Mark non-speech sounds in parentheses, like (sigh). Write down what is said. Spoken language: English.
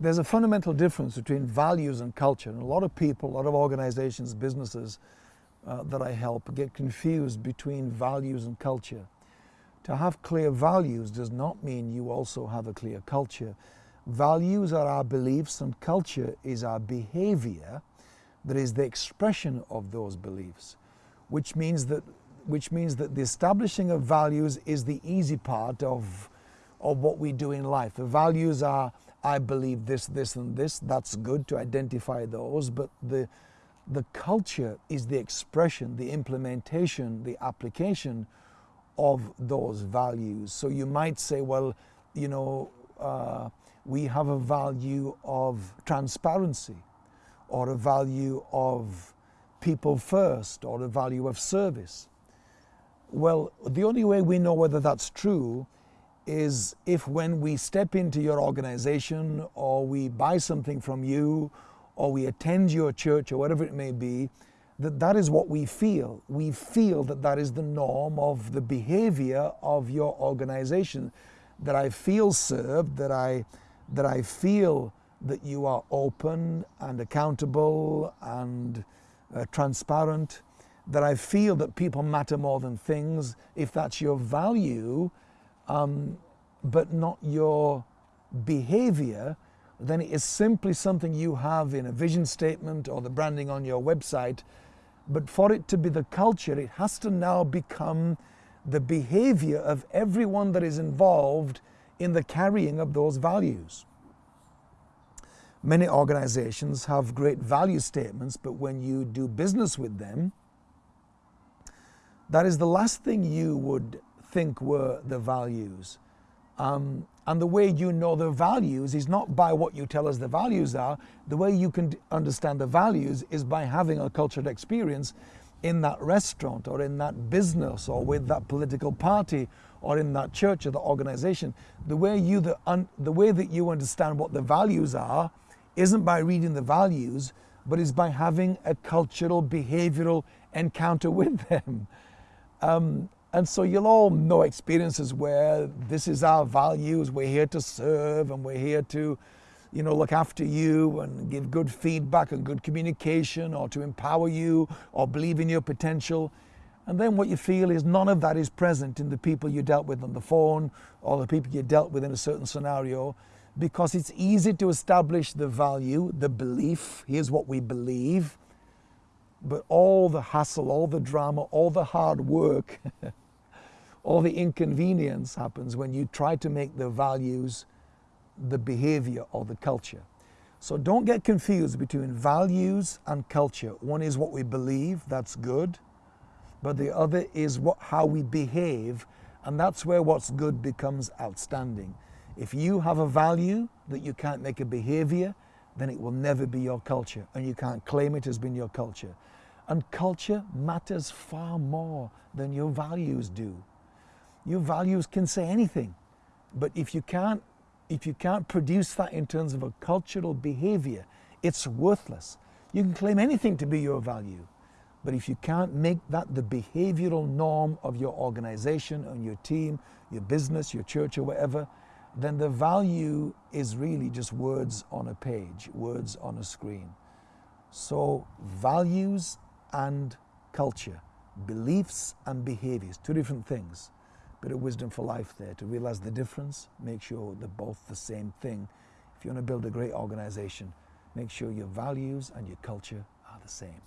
there's a fundamental difference between values and culture. And a lot of people, a lot of organizations, businesses uh, that I help get confused between values and culture. To have clear values does not mean you also have a clear culture. Values are our beliefs and culture is our behavior that is the expression of those beliefs, which means that, which means that the establishing of values is the easy part of, of what we do in life. The values are, I believe this, this, and this. That's good to identify those, but the, the culture is the expression, the implementation, the application of those values. So you might say, well, you know, uh, we have a value of transparency or a value of people first or a value of service. Well, the only way we know whether that's true is if when we step into your organization or we buy something from you or we attend your church or whatever it may be, that that is what we feel. We feel that that is the norm of the behavior of your organization, that I feel served, that I, that I feel that you are open and accountable and uh, transparent, that I feel that people matter more than things, if that's your value, um, but not your behavior, then it is simply something you have in a vision statement or the branding on your website. But for it to be the culture, it has to now become the behavior of everyone that is involved in the carrying of those values. Many organizations have great value statements, but when you do business with them, that is the last thing you would think were the values. Um, and the way you know the values is not by what you tell us the values are. The way you can understand the values is by having a cultured experience in that restaurant or in that business or with that political party or in that church or the organization. The way you the, the way that you understand what the values are isn't by reading the values, but is by having a cultural behavioral encounter (laughs) with them. Um, and so you'll all know experiences where this is our values, we're here to serve and we're here to, you know, look after you and give good feedback and good communication or to empower you or believe in your potential. And then what you feel is none of that is present in the people you dealt with on the phone or the people you dealt with in a certain scenario because it's easy to establish the value, the belief, here's what we believe, but all the hassle, all the drama, all the hard work, (laughs) all the inconvenience happens when you try to make the values the behavior or the culture. So don't get confused between values and culture. One is what we believe, that's good, but the other is what, how we behave, and that's where what's good becomes outstanding. If you have a value that you can't make a behavior, then it will never be your culture and you can't claim it as been your culture. And culture matters far more than your values do. Your values can say anything, but if you can't, if you can't produce that in terms of a cultural behavior, it's worthless. You can claim anything to be your value, but if you can't make that the behavioral norm of your organization and your team, your business, your church, or whatever, then the value is really just words on a page, words on a screen. So values and culture, beliefs and behaviors, two different things. Bit of wisdom for life there to realize the difference, make sure they're both the same thing. If you want to build a great organization, make sure your values and your culture are the same.